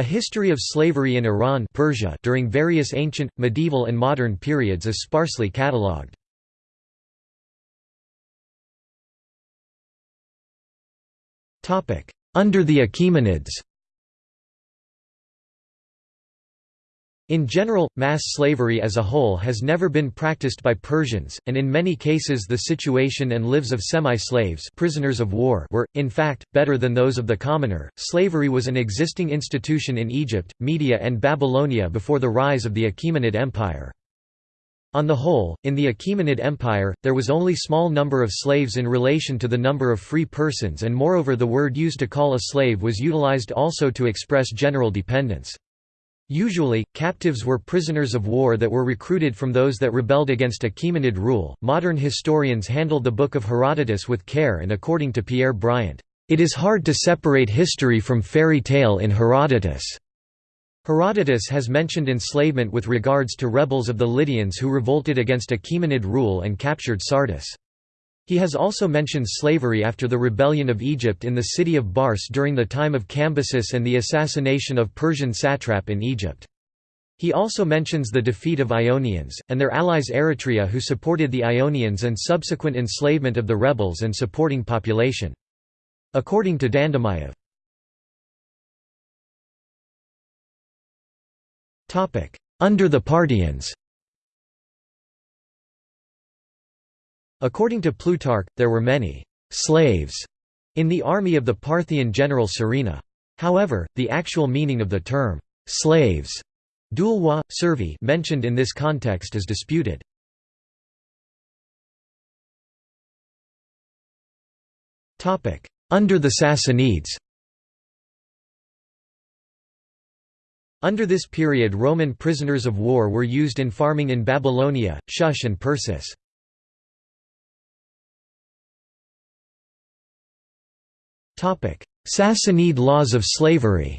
A history of slavery in Iran Persia during various ancient, medieval and modern periods is sparsely catalogued. Under the Achaemenids In general, mass slavery as a whole has never been practiced by Persians, and in many cases the situation and lives of semi-slaves prisoners of war were, in fact, better than those of the commoner. Slavery was an existing institution in Egypt, Media and Babylonia before the rise of the Achaemenid Empire. On the whole, in the Achaemenid Empire, there was only small number of slaves in relation to the number of free persons and moreover the word used to call a slave was utilized also to express general dependence. Usually, captives were prisoners of war that were recruited from those that rebelled against Achaemenid rule. Modern historians handled the Book of Herodotus with care, and according to Pierre Briant, it is hard to separate history from fairy tale in Herodotus. Herodotus has mentioned enslavement with regards to rebels of the Lydians who revolted against Achaemenid rule and captured Sardis. He has also mentioned slavery after the rebellion of Egypt in the city of Bars during the time of Cambyses and the assassination of Persian satrap in Egypt. He also mentions the defeat of Ionians, and their allies Eretria who supported the Ionians and subsequent enslavement of the rebels and supporting population. According to Dandamayev. Under the Parthians According to Plutarch, there were many «slaves» in the army of the Parthian general Surena. However, the actual meaning of the term «slaves» douloi, servi mentioned in this context is disputed. Under the Sassanids Under this period Roman prisoners of war were used in farming in Babylonia, Shush and Persis. Sassanid laws of slavery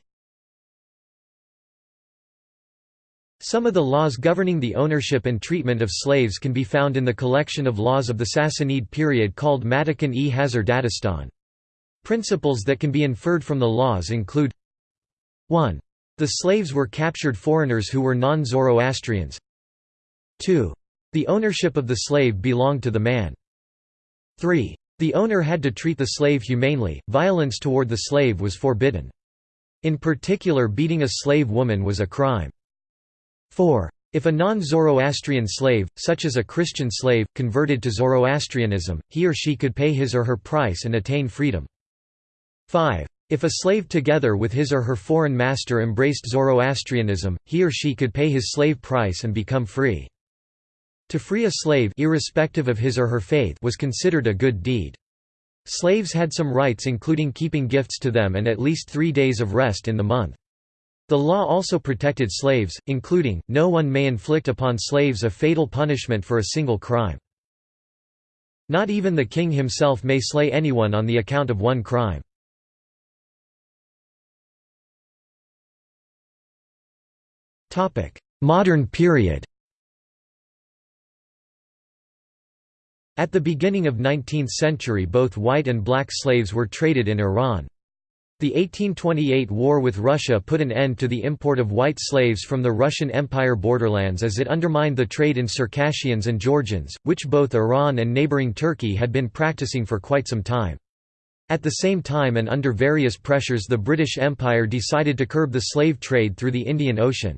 Some of the laws governing the ownership and treatment of slaves can be found in the collection of laws of the Sassanid period called Matakan-e Hazar Principles that can be inferred from the laws include 1. The slaves were captured foreigners who were non-Zoroastrians 2. The ownership of the slave belonged to the man 3. The owner had to treat the slave humanely, violence toward the slave was forbidden. In particular beating a slave woman was a crime. 4. If a non-Zoroastrian slave, such as a Christian slave, converted to Zoroastrianism, he or she could pay his or her price and attain freedom. 5. If a slave together with his or her foreign master embraced Zoroastrianism, he or she could pay his slave price and become free. To free a slave irrespective of his or her faith was considered a good deed. Slaves had some rights including keeping gifts to them and at least three days of rest in the month. The law also protected slaves, including, no one may inflict upon slaves a fatal punishment for a single crime. Not even the king himself may slay anyone on the account of one crime. Modern period At the beginning of 19th century both white and black slaves were traded in Iran. The 1828 war with Russia put an end to the import of white slaves from the Russian Empire borderlands as it undermined the trade in Circassians and Georgians, which both Iran and neighboring Turkey had been practicing for quite some time. At the same time and under various pressures the British Empire decided to curb the slave trade through the Indian Ocean.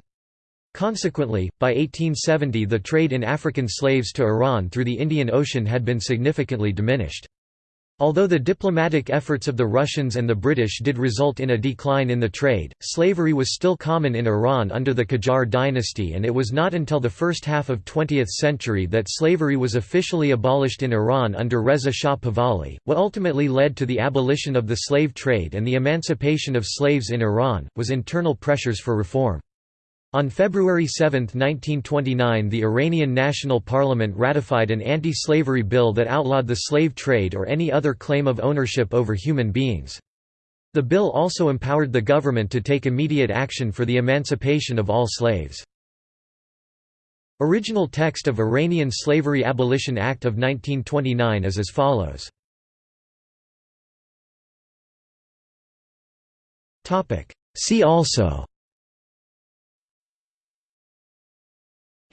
Consequently, by 1870 the trade in African slaves to Iran through the Indian Ocean had been significantly diminished. Although the diplomatic efforts of the Russians and the British did result in a decline in the trade, slavery was still common in Iran under the Qajar dynasty and it was not until the first half of 20th century that slavery was officially abolished in Iran under Reza Shah Pahlavi. What ultimately led to the abolition of the slave trade and the emancipation of slaves in Iran, was internal pressures for reform. On February 7, 1929 the Iranian National Parliament ratified an anti-slavery bill that outlawed the slave trade or any other claim of ownership over human beings. The bill also empowered the government to take immediate action for the emancipation of all slaves. Original text of Iranian Slavery Abolition Act of 1929 is as follows. See also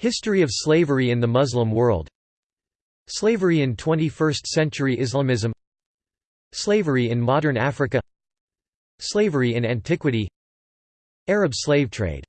History of slavery in the Muslim world. Slavery in 21st-century Islamism. Slavery in modern Africa. Slavery in antiquity. Arab slave trade